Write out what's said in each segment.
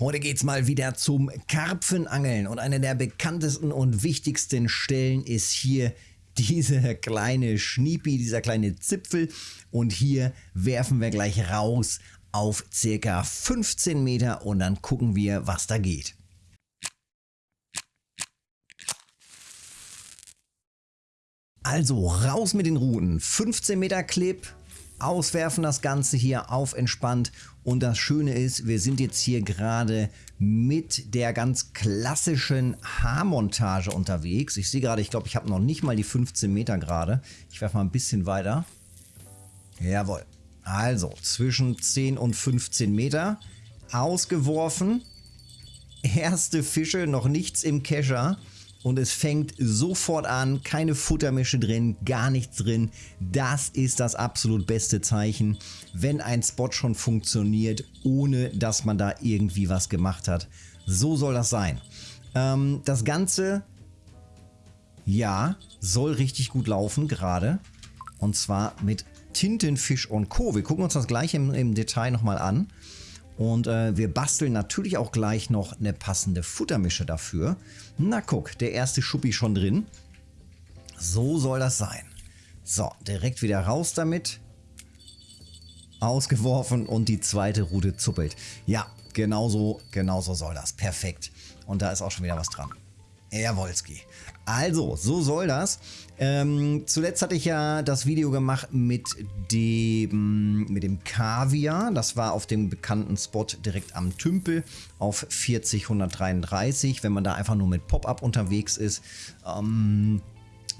Heute geht's mal wieder zum Karpfenangeln. Und eine der bekanntesten und wichtigsten Stellen ist hier dieser kleine Schniepi, dieser kleine Zipfel. Und hier werfen wir gleich raus auf circa 15 Meter und dann gucken wir, was da geht. Also raus mit den Ruten, 15 Meter Clip, auswerfen das Ganze hier auf entspannt. Und das Schöne ist, wir sind jetzt hier gerade mit der ganz klassischen Haarmontage unterwegs. Ich sehe gerade, ich glaube, ich habe noch nicht mal die 15 Meter gerade. Ich werfe mal ein bisschen weiter. Jawohl. Also zwischen 10 und 15 Meter. Ausgeworfen. Erste Fische, noch nichts im Kescher und es fängt sofort an, keine Futtermische drin, gar nichts drin. Das ist das absolut beste Zeichen, wenn ein Spot schon funktioniert, ohne dass man da irgendwie was gemacht hat. So soll das sein. Ähm, das Ganze, ja, soll richtig gut laufen gerade. Und zwar mit Tintenfisch und Co. Wir gucken uns das gleich im, im Detail nochmal an. Und äh, wir basteln natürlich auch gleich noch eine passende Futtermische dafür. Na guck, der erste Schuppi schon drin. So soll das sein. So, direkt wieder raus damit. Ausgeworfen und die zweite Rute zuppelt. Ja, genauso, genauso soll das. Perfekt. Und da ist auch schon wieder was dran. Jawolski. Also, so soll das. Ähm, zuletzt hatte ich ja das Video gemacht mit dem, mit dem Kaviar. Das war auf dem bekannten Spot direkt am Tümpel auf 40133, wenn man da einfach nur mit Pop-Up unterwegs ist. Ähm,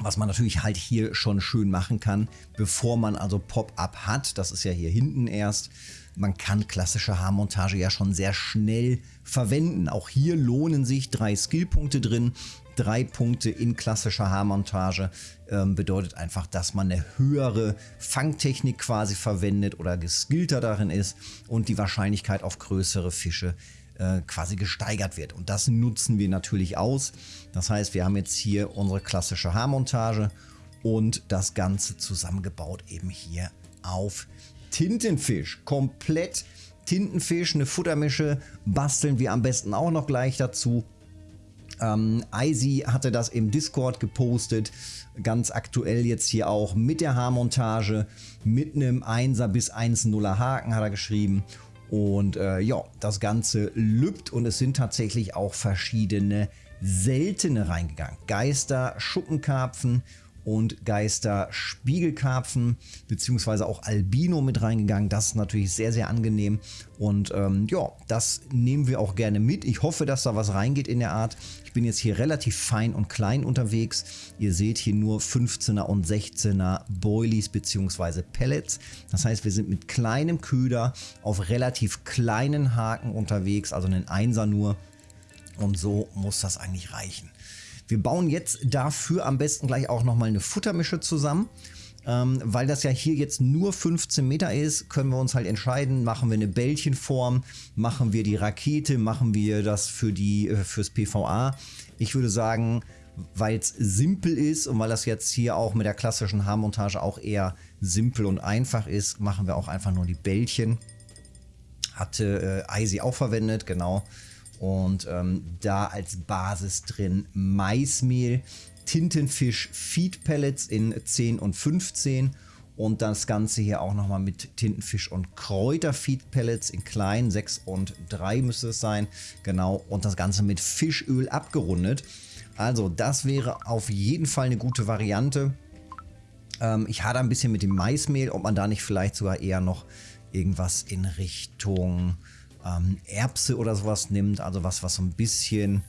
was man natürlich halt hier schon schön machen kann, bevor man also Pop-Up hat. Das ist ja hier hinten erst. Man kann klassische Haarmontage ja schon sehr schnell verwenden. Auch hier lohnen sich drei Skillpunkte drin. Drei Punkte in klassischer Haarmontage ähm, bedeutet einfach, dass man eine höhere Fangtechnik quasi verwendet oder geskillter darin ist und die Wahrscheinlichkeit auf größere Fische äh, quasi gesteigert wird. Und das nutzen wir natürlich aus. Das heißt, wir haben jetzt hier unsere klassische Haarmontage und das Ganze zusammengebaut eben hier auf Tintenfisch. Komplett Tintenfisch, eine Futtermische basteln wir am besten auch noch gleich dazu. Ähm, Icy hatte das im Discord gepostet, ganz aktuell jetzt hier auch mit der Haarmontage, mit einem 1er bis 1,0er Haken hat er geschrieben und äh, ja, das Ganze lübt und es sind tatsächlich auch verschiedene seltene reingegangen. Geister, Schuppenkarpfen und Geister Spiegelkarpfen beziehungsweise auch Albino mit reingegangen. Das ist natürlich sehr, sehr angenehm und ähm, ja, das nehmen wir auch gerne mit. Ich hoffe, dass da was reingeht in der Art. Ich bin jetzt hier relativ fein und klein unterwegs. Ihr seht hier nur 15er und 16er Boilies beziehungsweise Pellets. Das heißt, wir sind mit kleinem Köder auf relativ kleinen Haken unterwegs, also einen Einser nur. Und so muss das eigentlich reichen. Wir bauen jetzt dafür am besten gleich auch nochmal eine Futtermische zusammen. Ähm, weil das ja hier jetzt nur 15 Meter ist, können wir uns halt entscheiden, machen wir eine Bällchenform, machen wir die Rakete, machen wir das für die, äh, fürs PVA. Ich würde sagen, weil es simpel ist und weil das jetzt hier auch mit der klassischen Haarmontage auch eher simpel und einfach ist, machen wir auch einfach nur die Bällchen. Hatte äh, Eisi auch verwendet, genau. Und ähm, da als Basis drin Maismehl, Tintenfisch Feed Pellets in 10 und 15 und das Ganze hier auch nochmal mit Tintenfisch und Kräuterfeed Pellets in klein, 6 und 3 müsste es sein. Genau, und das Ganze mit Fischöl abgerundet. Also das wäre auf jeden Fall eine gute Variante. Ähm, ich hatte ein bisschen mit dem Maismehl, ob man da nicht vielleicht sogar eher noch irgendwas in Richtung ähm, Erbse oder sowas nimmt, also was, was so ein bisschen,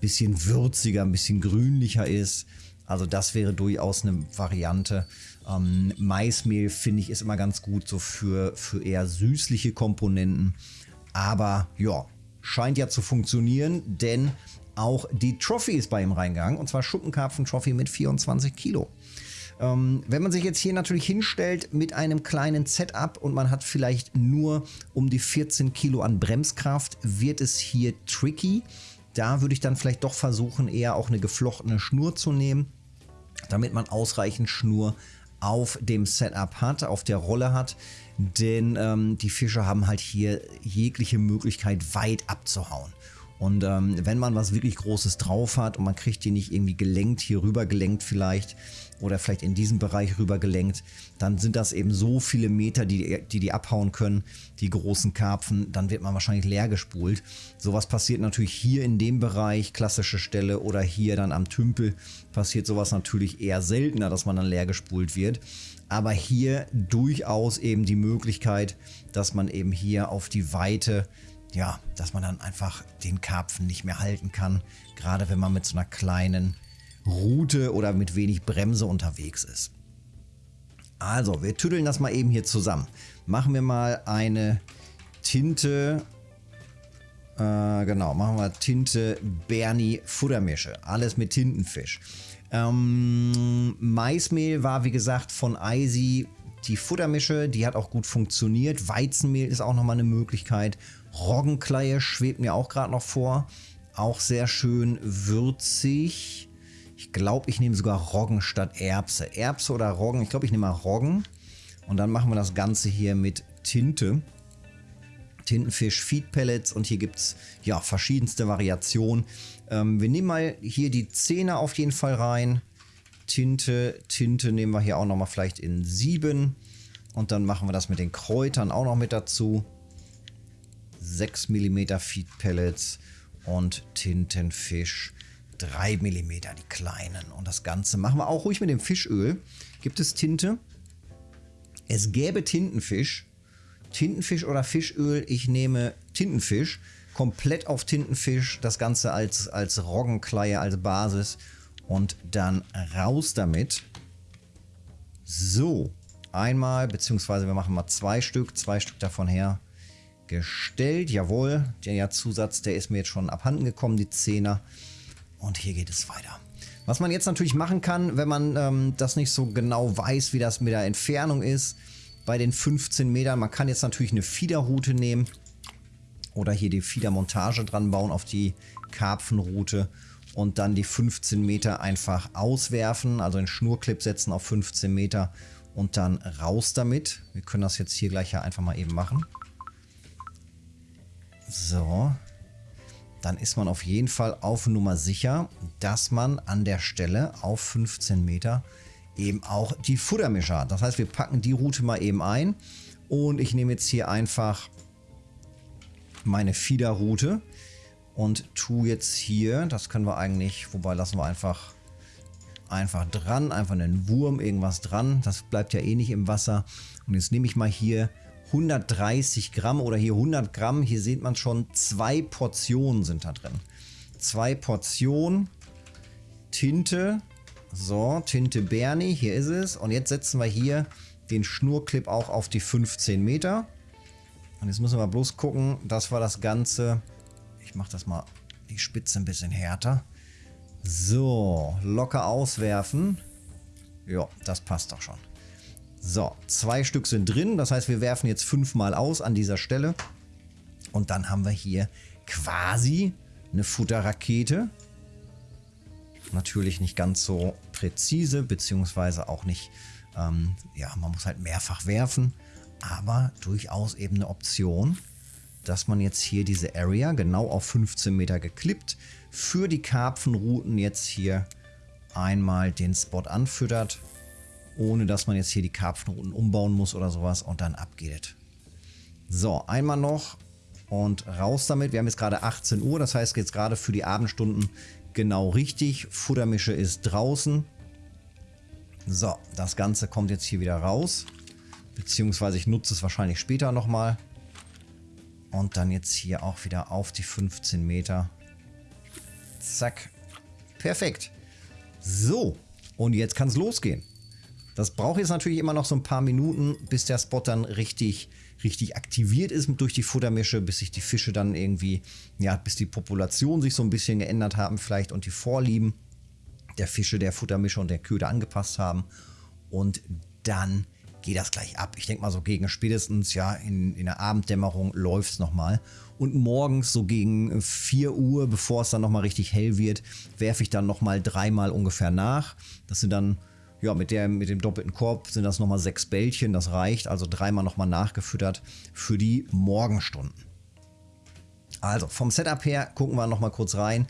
bisschen würziger, ein bisschen grünlicher ist. Also das wäre durchaus eine Variante. Ähm, Maismehl finde ich ist immer ganz gut so für, für eher süßliche Komponenten. Aber ja, scheint ja zu funktionieren, denn auch die Trophy ist bei ihm reingegangen. Und zwar Schuppenkarpfen-Trophy mit 24 Kilo. Ähm, wenn man sich jetzt hier natürlich hinstellt mit einem kleinen Setup und man hat vielleicht nur um die 14 Kilo an Bremskraft, wird es hier tricky. Da würde ich dann vielleicht doch versuchen, eher auch eine geflochtene Schnur zu nehmen, damit man ausreichend Schnur auf dem Setup hat, auf der Rolle hat. Denn ähm, die Fische haben halt hier jegliche Möglichkeit weit abzuhauen. Und ähm, wenn man was wirklich Großes drauf hat und man kriegt die nicht irgendwie gelenkt, hier rüber gelenkt vielleicht oder vielleicht in diesem Bereich rüber gelenkt, dann sind das eben so viele Meter, die, die die abhauen können, die großen Karpfen, dann wird man wahrscheinlich leer gespult. Sowas passiert natürlich hier in dem Bereich, klassische Stelle oder hier dann am Tümpel, passiert sowas natürlich eher seltener, dass man dann leer gespult wird. Aber hier durchaus eben die Möglichkeit, dass man eben hier auf die Weite ja, dass man dann einfach den Karpfen nicht mehr halten kann. Gerade wenn man mit so einer kleinen Route oder mit wenig Bremse unterwegs ist. Also, wir tüddeln das mal eben hier zusammen. Machen wir mal eine Tinte, äh, genau, machen wir Tinte Bernie Futtermische. Alles mit Tintenfisch. Ähm, Maismehl war wie gesagt von Eisi die Futtermische, die hat auch gut funktioniert. Weizenmehl ist auch nochmal eine Möglichkeit. Roggenkleie schwebt mir auch gerade noch vor. Auch sehr schön würzig. Ich glaube, ich nehme sogar Roggen statt Erbse. Erbse oder Roggen? Ich glaube, ich nehme mal Roggen. Und dann machen wir das Ganze hier mit Tinte. Tintenfisch Feed Pellets und hier gibt es ja verschiedenste Variationen. Ähm, wir nehmen mal hier die Zähne auf jeden Fall rein. Tinte, Tinte nehmen wir hier auch nochmal vielleicht in 7. Und dann machen wir das mit den Kräutern auch noch mit dazu. 6 mm Feed Pellets und Tintenfisch 3 mm, die kleinen. Und das Ganze machen wir auch ruhig mit dem Fischöl. Gibt es Tinte? Es gäbe Tintenfisch. Tintenfisch oder Fischöl. Ich nehme Tintenfisch. Komplett auf Tintenfisch. Das Ganze als, als Roggenkleie, als Basis. Und dann raus damit. So. Einmal, beziehungsweise wir machen mal zwei Stück. Zwei Stück davon her gestellt. Jawohl, der Zusatz, der ist mir jetzt schon abhanden gekommen, die Zehner. Und hier geht es weiter. Was man jetzt natürlich machen kann, wenn man ähm, das nicht so genau weiß, wie das mit der Entfernung ist, bei den 15 Metern, man kann jetzt natürlich eine Fiederroute nehmen oder hier die Fiedermontage dran bauen auf die Karpfenroute und dann die 15 Meter einfach auswerfen, also einen Schnurclip setzen auf 15 Meter und dann raus damit. Wir können das jetzt hier gleich ja einfach mal eben machen. So. Dann ist man auf jeden Fall auf Nummer sicher, dass man an der Stelle auf 15 Meter eben auch die Futtermischer hat. Das heißt, wir packen die Route mal eben ein und ich nehme jetzt hier einfach meine Fiederroute und tue jetzt hier, das können wir eigentlich, wobei lassen wir einfach einfach dran, einfach einen Wurm, irgendwas dran. Das bleibt ja eh nicht im Wasser. Und jetzt nehme ich mal hier 130 Gramm oder hier 100 Gramm. Hier sieht man schon, zwei Portionen sind da drin. Zwei Portionen Tinte. So, Tinte Bernie, hier ist es. Und jetzt setzen wir hier den Schnurclip auch auf die 15 Meter. Und jetzt müssen wir bloß gucken, dass wir das Ganze... Ich mache das mal die Spitze ein bisschen härter. So, locker auswerfen. Ja, das passt doch schon. So, zwei Stück sind drin. Das heißt, wir werfen jetzt fünfmal aus an dieser Stelle. Und dann haben wir hier quasi eine Futterrakete. Natürlich nicht ganz so präzise, beziehungsweise auch nicht, ähm, ja, man muss halt mehrfach werfen. Aber durchaus eben eine Option, dass man jetzt hier diese Area genau auf 15 Meter geklippt für die Karpfenrouten jetzt hier einmal den Spot anfüttert ohne dass man jetzt hier die Karpfenrouten umbauen muss oder sowas und dann abgeht. So, einmal noch und raus damit. Wir haben jetzt gerade 18 Uhr, das heißt jetzt gerade für die Abendstunden genau richtig. Futtermische ist draußen. So, das Ganze kommt jetzt hier wieder raus. Beziehungsweise ich nutze es wahrscheinlich später nochmal. Und dann jetzt hier auch wieder auf die 15 Meter. Zack. Perfekt. So, und jetzt kann es losgehen. Das braucht jetzt natürlich immer noch so ein paar Minuten, bis der Spot dann richtig, richtig aktiviert ist durch die Futtermische, bis sich die Fische dann irgendwie, ja, bis die Population sich so ein bisschen geändert haben vielleicht und die Vorlieben der Fische, der Futtermische und der Köder angepasst haben. Und dann geht das gleich ab. Ich denke mal so gegen spätestens, ja, in, in der Abenddämmerung läuft es nochmal. Und morgens so gegen 4 Uhr, bevor es dann nochmal richtig hell wird, werfe ich dann nochmal dreimal ungefähr nach. Das sind dann ja, mit, der, mit dem doppelten Korb sind das nochmal sechs Bällchen. Das reicht, also dreimal nochmal nachgefüttert für die Morgenstunden. Also vom Setup her gucken wir nochmal kurz rein.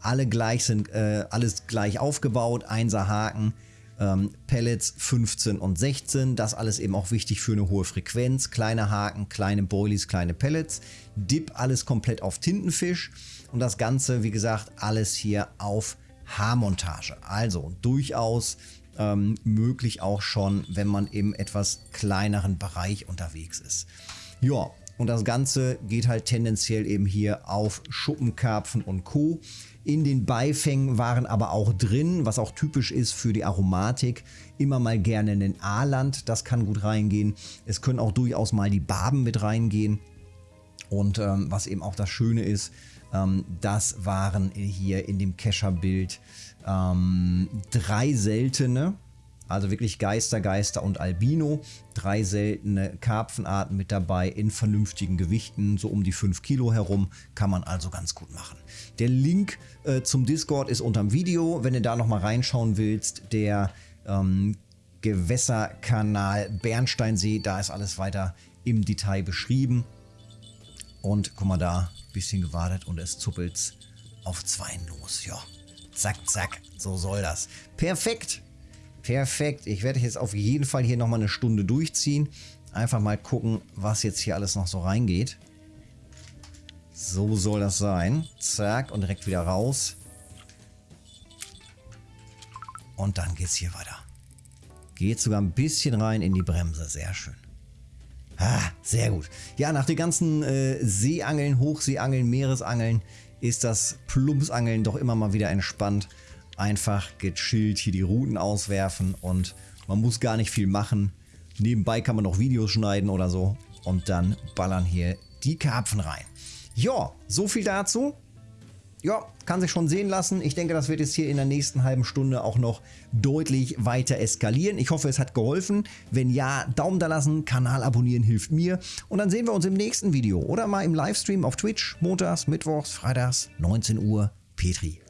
Alle gleich sind, äh, alles gleich aufgebaut. Einser Haken, ähm, Pellets 15 und 16. Das alles eben auch wichtig für eine hohe Frequenz. Kleine Haken, kleine Boilies, kleine Pellets. Dip alles komplett auf Tintenfisch. Und das Ganze, wie gesagt, alles hier auf Haarmontage. Also durchaus ähm, möglich auch schon, wenn man im etwas kleineren Bereich unterwegs ist. Ja, und das Ganze geht halt tendenziell eben hier auf Schuppenkarpfen und Co. In den Beifängen waren aber auch drin, was auch typisch ist für die Aromatik, immer mal gerne ein Aaland, das kann gut reingehen. Es können auch durchaus mal die Barben mit reingehen. Und ähm, was eben auch das Schöne ist, das waren hier in dem Kescher-Bild ähm, drei seltene, also wirklich Geister, Geister und Albino. Drei seltene Karpfenarten mit dabei in vernünftigen Gewichten, so um die 5 Kilo herum. Kann man also ganz gut machen. Der Link äh, zum Discord ist unterm Video. Wenn du da nochmal reinschauen willst, der ähm, Gewässerkanal Bernsteinsee, da ist alles weiter im Detail beschrieben. Und guck mal da, bisschen gewartet und es zuppelt auf zwei los. Ja, zack, zack, so soll das. Perfekt. Perfekt. Ich werde jetzt auf jeden Fall hier nochmal eine Stunde durchziehen. Einfach mal gucken, was jetzt hier alles noch so reingeht. So soll das sein. Zack, und direkt wieder raus. Und dann geht es hier weiter. Geht sogar ein bisschen rein in die Bremse. Sehr schön. Ah, sehr gut. Ja, nach den ganzen äh, Seeangeln, Hochseeangeln, Meeresangeln ist das Plumpsangeln doch immer mal wieder entspannt einfach gechillt hier die Routen auswerfen und man muss gar nicht viel machen. Nebenbei kann man noch Videos schneiden oder so und dann ballern hier die Karpfen rein. Ja, so viel dazu. Ja, kann sich schon sehen lassen. Ich denke, das wird jetzt hier in der nächsten halben Stunde auch noch deutlich weiter eskalieren. Ich hoffe, es hat geholfen. Wenn ja, Daumen da lassen, Kanal abonnieren hilft mir. Und dann sehen wir uns im nächsten Video oder mal im Livestream auf Twitch, montags, mittwochs, freitags, 19 Uhr. Petri